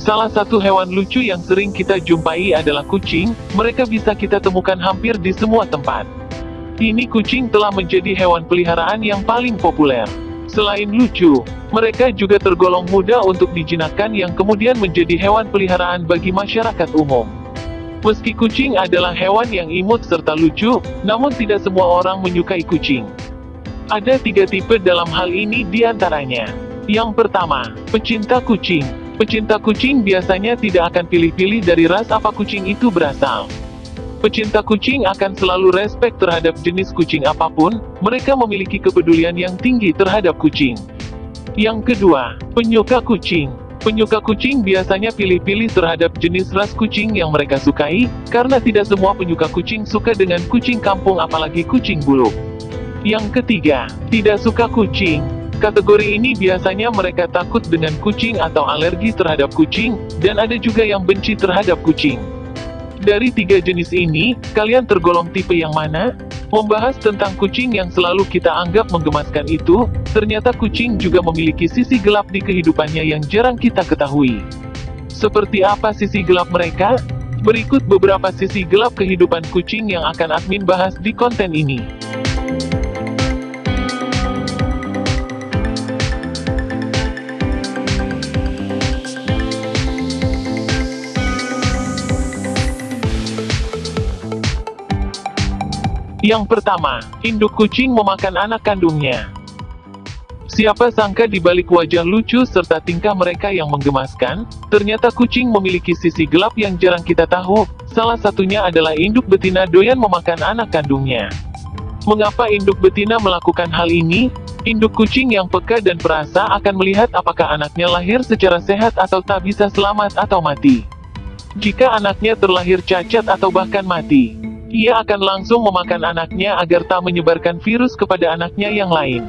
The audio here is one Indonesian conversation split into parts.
Salah satu hewan lucu yang sering kita jumpai adalah kucing, mereka bisa kita temukan hampir di semua tempat. Ini kucing telah menjadi hewan peliharaan yang paling populer. Selain lucu, mereka juga tergolong mudah untuk dijinakkan yang kemudian menjadi hewan peliharaan bagi masyarakat umum. Meski kucing adalah hewan yang imut serta lucu, namun tidak semua orang menyukai kucing. Ada tiga tipe dalam hal ini di antaranya. Yang pertama, pecinta kucing. Pecinta kucing biasanya tidak akan pilih-pilih dari ras apa kucing itu berasal. Pecinta kucing akan selalu respek terhadap jenis kucing apa pun, mereka memiliki kepedulian yang tinggi terhadap kucing. Yang kedua, penyuka kucing. Penyuka kucing biasanya pilih-pilih terhadap jenis ras kucing yang mereka sukai, karena tidak semua penyuka kucing suka dengan kucing kampung apalagi kucing bulu. Yang ketiga, tidak suka kucing. Kategori ini biasanya mereka takut dengan kucing atau alergi terhadap kucing, dan ada juga yang benci terhadap kucing. Dari tiga jenis ini, kalian tergolong tipe yang mana? Membahas tentang kucing yang selalu kita anggap menggemaskan itu, ternyata kucing juga memiliki sisi gelap di kehidupannya yang jarang kita ketahui. Seperti apa sisi gelap mereka? Berikut beberapa sisi gelap kehidupan kucing yang akan admin bahas di konten ini. Yang pertama, induk kucing memakan anak kandungnya. Siapa sangka di balik wajah lucu serta tingkah mereka yang menggemaskan, ternyata kucing memiliki sisi gelap yang jarang kita tahu, salah satunya adalah induk betina doyan memakan anak kandungnya. Mengapa induk betina melakukan hal ini? Induk kucing yang peka dan perasa akan melihat apakah anaknya lahir secara sehat atau tak bisa selamat atau mati. Jika anaknya terlahir cacat atau bahkan mati, ia akan langsung memakan anaknya agar tak menyebarkan virus kepada anaknya yang lain.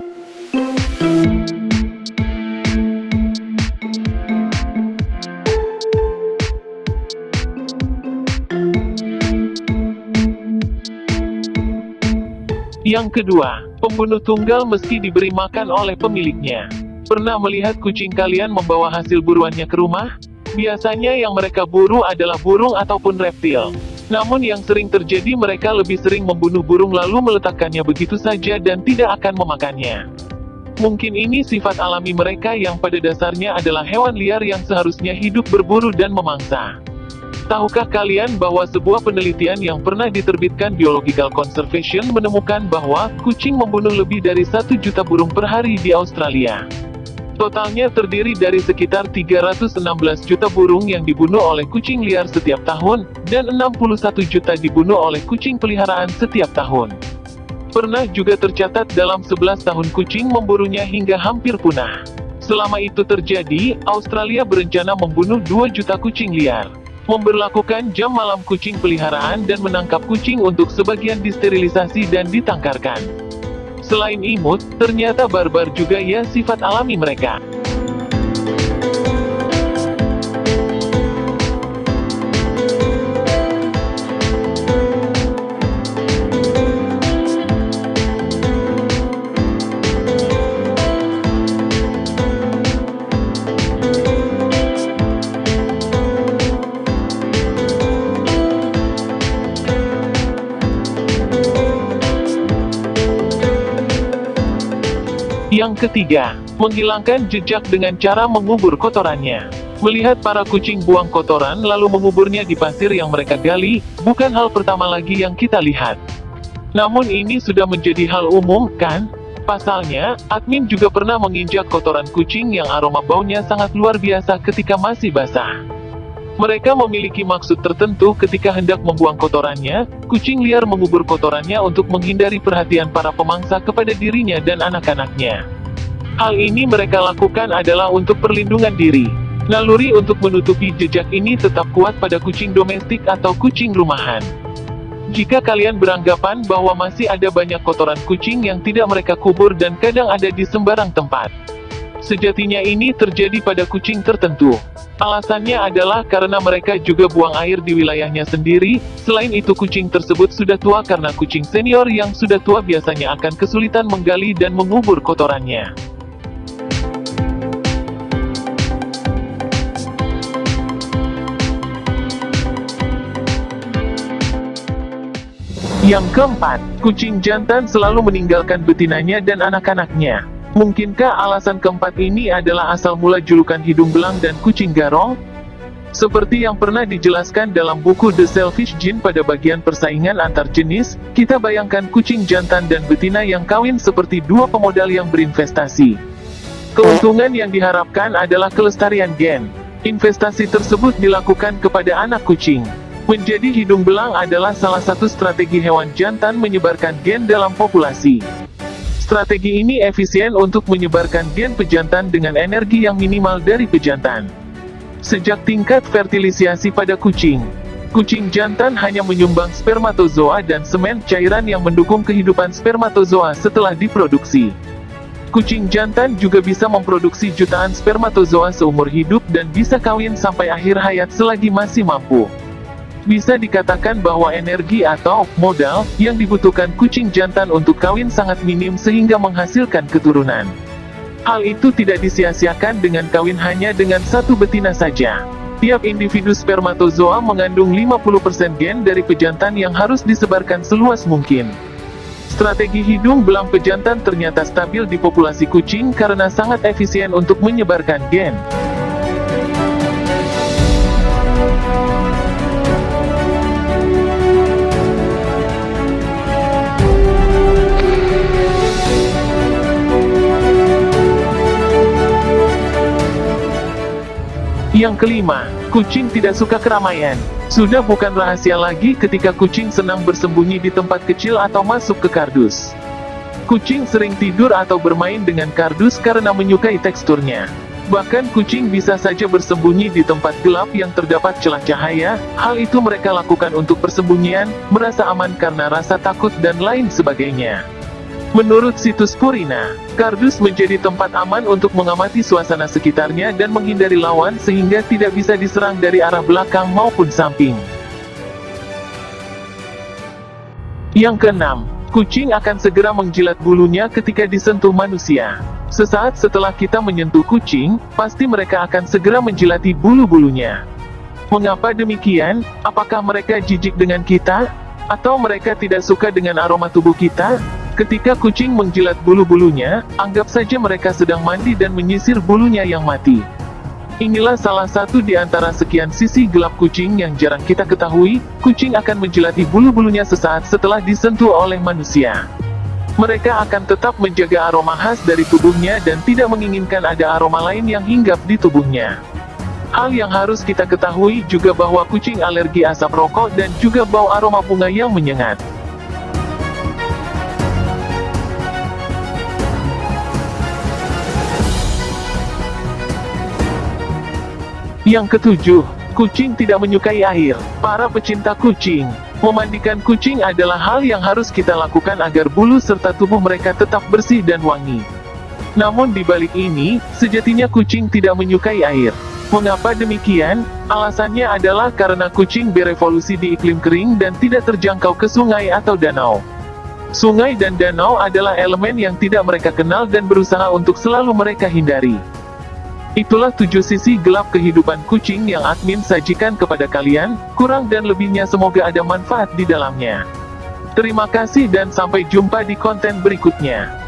Yang kedua, pembunuh tunggal mesti diberi makan oleh pemiliknya. Pernah melihat kucing kalian membawa hasil buruannya ke rumah? Biasanya yang mereka buru adalah burung ataupun reptil. Namun yang sering terjadi mereka lebih sering membunuh burung lalu meletakkannya begitu saja dan tidak akan memakannya. Mungkin ini sifat alami mereka yang pada dasarnya adalah hewan liar yang seharusnya hidup berburu dan memangsa. Tahukah kalian bahwa sebuah penelitian yang pernah diterbitkan Biological Conservation menemukan bahwa kucing membunuh lebih dari satu juta burung per hari di Australia? Totalnya terdiri dari sekitar 316 juta burung yang dibunuh oleh kucing liar setiap tahun, dan 61 juta dibunuh oleh kucing peliharaan setiap tahun. Pernah juga tercatat dalam 11 tahun kucing memburunya hingga hampir punah. Selama itu terjadi, Australia berencana membunuh 2 juta kucing liar. Memberlakukan jam malam kucing peliharaan dan menangkap kucing untuk sebagian disterilisasi dan ditangkarkan. Selain imut, ternyata barbar juga ya sifat alami mereka. Yang ketiga, menghilangkan jejak dengan cara mengubur kotorannya. Melihat para kucing buang kotoran lalu menguburnya di pasir yang mereka gali, bukan hal pertama lagi yang kita lihat. Namun ini sudah menjadi hal umum, kan? Pasalnya, admin juga pernah menginjak kotoran kucing yang aroma baunya sangat luar biasa ketika masih basah. Mereka memiliki maksud tertentu ketika hendak membuang kotorannya, kucing liar mengubur kotorannya untuk menghindari perhatian para pemangsa kepada dirinya dan anak-anaknya. Hal ini mereka lakukan adalah untuk perlindungan diri. Naluri untuk menutupi jejak ini tetap kuat pada kucing domestik atau kucing rumahan. Jika kalian beranggapan bahwa masih ada banyak kotoran kucing yang tidak mereka kubur dan kadang ada di sembarang tempat, Sejatinya ini terjadi pada kucing tertentu. Alasannya adalah karena mereka juga buang air di wilayahnya sendiri, selain itu kucing tersebut sudah tua karena kucing senior yang sudah tua biasanya akan kesulitan menggali dan mengubur kotorannya. Yang keempat, kucing jantan selalu meninggalkan betinanya dan anak-anaknya. Mungkinkah alasan keempat ini adalah asal mula julukan hidung belang dan kucing garong? Seperti yang pernah dijelaskan dalam buku The Selfish Gene pada bagian persaingan antar jenis, kita bayangkan kucing jantan dan betina yang kawin seperti dua pemodal yang berinvestasi. Keuntungan yang diharapkan adalah kelestarian gen. Investasi tersebut dilakukan kepada anak kucing. Menjadi hidung belang adalah salah satu strategi hewan jantan menyebarkan gen dalam populasi. Strategi ini efisien untuk menyebarkan gen pejantan dengan energi yang minimal dari pejantan. Sejak tingkat fertilisasi pada kucing, kucing jantan hanya menyumbang spermatozoa dan semen cairan yang mendukung kehidupan spermatozoa setelah diproduksi. Kucing jantan juga bisa memproduksi jutaan spermatozoa seumur hidup dan bisa kawin sampai akhir hayat selagi masih mampu. Bisa dikatakan bahwa energi atau modal yang dibutuhkan kucing jantan untuk kawin sangat minim sehingga menghasilkan keturunan. Hal itu tidak disia-siakan dengan kawin hanya dengan satu betina saja. Tiap individu spermatozoa mengandung 50% gen dari pejantan yang harus disebarkan seluas mungkin. Strategi hidung belang pejantan ternyata stabil di populasi kucing karena sangat efisien untuk menyebarkan gen. Yang kelima, kucing tidak suka keramaian. Sudah bukan rahasia lagi ketika kucing senang bersembunyi di tempat kecil atau masuk ke kardus. Kucing sering tidur atau bermain dengan kardus karena menyukai teksturnya. Bahkan kucing bisa saja bersembunyi di tempat gelap yang terdapat celah cahaya, hal itu mereka lakukan untuk persembunyian, merasa aman karena rasa takut dan lain sebagainya. Menurut situs Purina, kardus menjadi tempat aman untuk mengamati suasana sekitarnya dan menghindari lawan sehingga tidak bisa diserang dari arah belakang maupun samping. Yang keenam, kucing akan segera menjilat bulunya ketika disentuh manusia. Sesaat setelah kita menyentuh kucing, pasti mereka akan segera menjilati bulu-bulunya. Mengapa demikian? Apakah mereka jijik dengan kita? Atau mereka tidak suka dengan aroma tubuh kita? Ketika kucing menjilat bulu-bulunya, anggap saja mereka sedang mandi dan menyisir bulunya yang mati. Inilah salah satu di antara sekian sisi gelap kucing yang jarang kita ketahui, kucing akan menjilati bulu-bulunya sesaat setelah disentuh oleh manusia. Mereka akan tetap menjaga aroma khas dari tubuhnya dan tidak menginginkan ada aroma lain yang hinggap di tubuhnya. Hal yang harus kita ketahui juga bahwa kucing alergi asap rokok dan juga bau aroma bunga yang menyengat. Yang ketujuh, kucing tidak menyukai air. Para pecinta kucing, memandikan kucing adalah hal yang harus kita lakukan agar bulu serta tubuh mereka tetap bersih dan wangi. Namun di balik ini, sejatinya kucing tidak menyukai air. Mengapa demikian? Alasannya adalah karena kucing berevolusi di iklim kering dan tidak terjangkau ke sungai atau danau. Sungai dan danau adalah elemen yang tidak mereka kenal dan berusaha untuk selalu mereka hindari. Itulah tujuh sisi gelap kehidupan kucing yang admin sajikan kepada kalian, kurang dan lebihnya semoga ada manfaat di dalamnya. Terima kasih dan sampai jumpa di konten berikutnya.